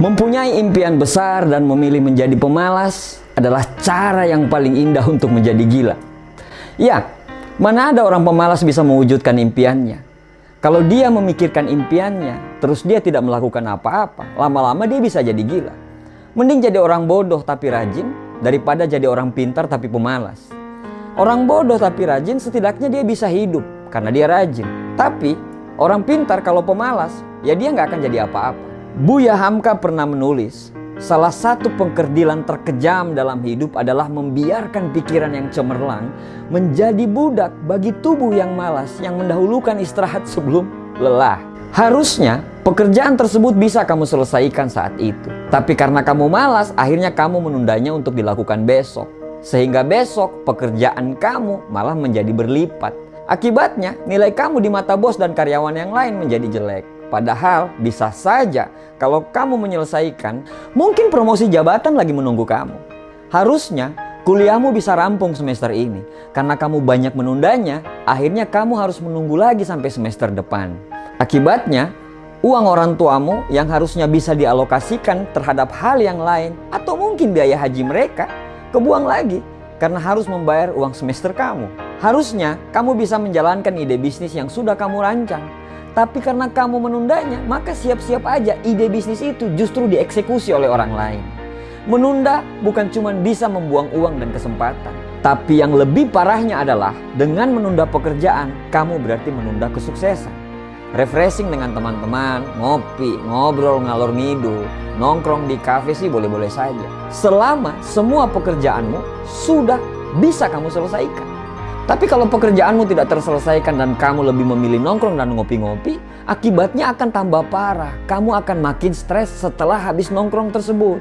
Mempunyai impian besar dan memilih menjadi pemalas adalah cara yang paling indah untuk menjadi gila. Ya, mana ada orang pemalas bisa mewujudkan impiannya? Kalau dia memikirkan impiannya, terus dia tidak melakukan apa-apa, lama-lama dia bisa jadi gila. Mending jadi orang bodoh tapi rajin, daripada jadi orang pintar tapi pemalas. Orang bodoh tapi rajin setidaknya dia bisa hidup karena dia rajin. Tapi orang pintar kalau pemalas, ya dia nggak akan jadi apa-apa. Buya Hamka pernah menulis, salah satu pengkerdilan terkejam dalam hidup adalah membiarkan pikiran yang cemerlang menjadi budak bagi tubuh yang malas yang mendahulukan istirahat sebelum lelah. Harusnya pekerjaan tersebut bisa kamu selesaikan saat itu. Tapi karena kamu malas, akhirnya kamu menundanya untuk dilakukan besok. Sehingga besok pekerjaan kamu malah menjadi berlipat. Akibatnya nilai kamu di mata bos dan karyawan yang lain menjadi jelek. Padahal bisa saja kalau kamu menyelesaikan, mungkin promosi jabatan lagi menunggu kamu. Harusnya kuliahmu bisa rampung semester ini. Karena kamu banyak menundanya, akhirnya kamu harus menunggu lagi sampai semester depan. Akibatnya, uang orang tuamu yang harusnya bisa dialokasikan terhadap hal yang lain atau mungkin biaya haji mereka, kebuang lagi karena harus membayar uang semester kamu. Harusnya kamu bisa menjalankan ide bisnis yang sudah kamu rancang. Tapi karena kamu menundanya, maka siap-siap aja ide bisnis itu justru dieksekusi oleh orang lain. Menunda bukan cuma bisa membuang uang dan kesempatan. Tapi yang lebih parahnya adalah dengan menunda pekerjaan, kamu berarti menunda kesuksesan. Refreshing dengan teman-teman, ngopi, ngobrol ngalor ngidul, nongkrong di kafe sih boleh-boleh saja. Selama semua pekerjaanmu sudah bisa kamu selesaikan. Tapi kalau pekerjaanmu tidak terselesaikan dan kamu lebih memilih nongkrong dan ngopi-ngopi, akibatnya akan tambah parah. Kamu akan makin stres setelah habis nongkrong tersebut.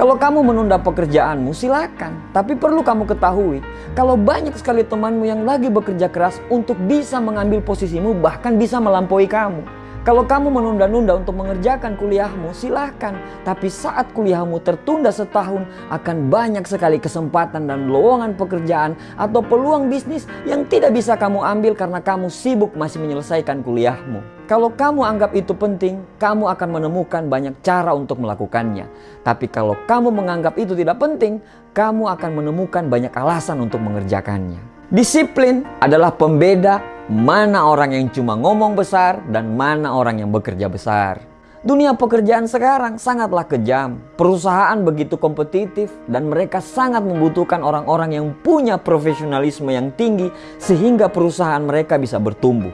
Kalau kamu menunda pekerjaanmu, silakan. Tapi perlu kamu ketahui, kalau banyak sekali temanmu yang lagi bekerja keras untuk bisa mengambil posisimu, bahkan bisa melampaui kamu. Kalau kamu menunda-nunda untuk mengerjakan kuliahmu, silahkan. Tapi saat kuliahmu tertunda setahun, akan banyak sekali kesempatan dan lowongan pekerjaan atau peluang bisnis yang tidak bisa kamu ambil karena kamu sibuk masih menyelesaikan kuliahmu. Kalau kamu anggap itu penting, kamu akan menemukan banyak cara untuk melakukannya. Tapi kalau kamu menganggap itu tidak penting, kamu akan menemukan banyak alasan untuk mengerjakannya. Disiplin adalah pembeda mana orang yang cuma ngomong besar dan mana orang yang bekerja besar. Dunia pekerjaan sekarang sangatlah kejam. Perusahaan begitu kompetitif dan mereka sangat membutuhkan orang-orang yang punya profesionalisme yang tinggi sehingga perusahaan mereka bisa bertumbuh.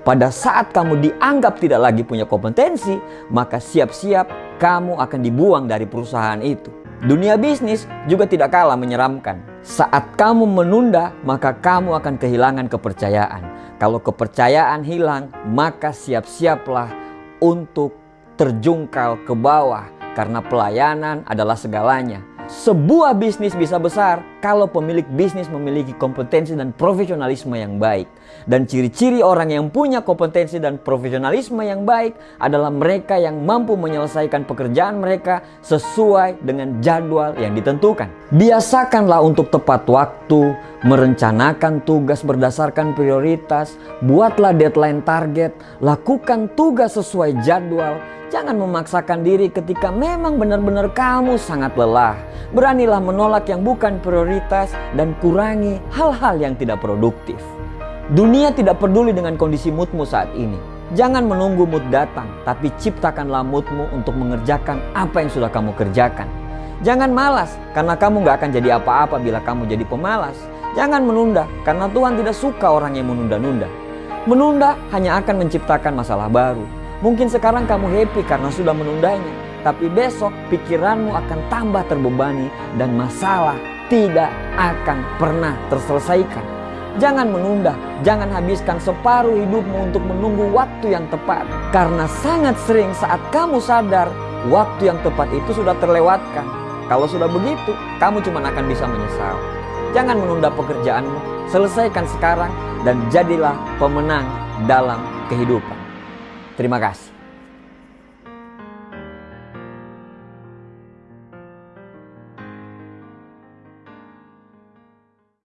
Pada saat kamu dianggap tidak lagi punya kompetensi, maka siap-siap kamu akan dibuang dari perusahaan itu. Dunia bisnis juga tidak kalah menyeramkan. Saat kamu menunda, maka kamu akan kehilangan kepercayaan. Kalau kepercayaan hilang, maka siap-siaplah untuk terjungkal ke bawah karena pelayanan adalah segalanya. Sebuah bisnis bisa besar kalau pemilik bisnis memiliki kompetensi dan profesionalisme yang baik. Dan ciri-ciri orang yang punya kompetensi dan profesionalisme yang baik adalah mereka yang mampu menyelesaikan pekerjaan mereka sesuai dengan jadwal yang ditentukan. Biasakanlah untuk tepat waktu, merencanakan tugas berdasarkan prioritas, buatlah deadline target, lakukan tugas sesuai jadwal, Jangan memaksakan diri ketika memang benar-benar kamu sangat lelah. Beranilah menolak yang bukan prioritas dan kurangi hal-hal yang tidak produktif. Dunia tidak peduli dengan kondisi moodmu saat ini. Jangan menunggu mood datang, tapi ciptakanlah moodmu untuk mengerjakan apa yang sudah kamu kerjakan. Jangan malas, karena kamu gak akan jadi apa-apa bila kamu jadi pemalas. Jangan menunda, karena Tuhan tidak suka orang yang menunda-nunda. Menunda hanya akan menciptakan masalah baru. Mungkin sekarang kamu happy karena sudah menundanya, tapi besok pikiranmu akan tambah terbebani dan masalah tidak akan pernah terselesaikan. Jangan menunda, jangan habiskan separuh hidupmu untuk menunggu waktu yang tepat. Karena sangat sering saat kamu sadar, waktu yang tepat itu sudah terlewatkan. Kalau sudah begitu, kamu cuma akan bisa menyesal. Jangan menunda pekerjaanmu, selesaikan sekarang dan jadilah pemenang dalam kehidupan. Terima kasih.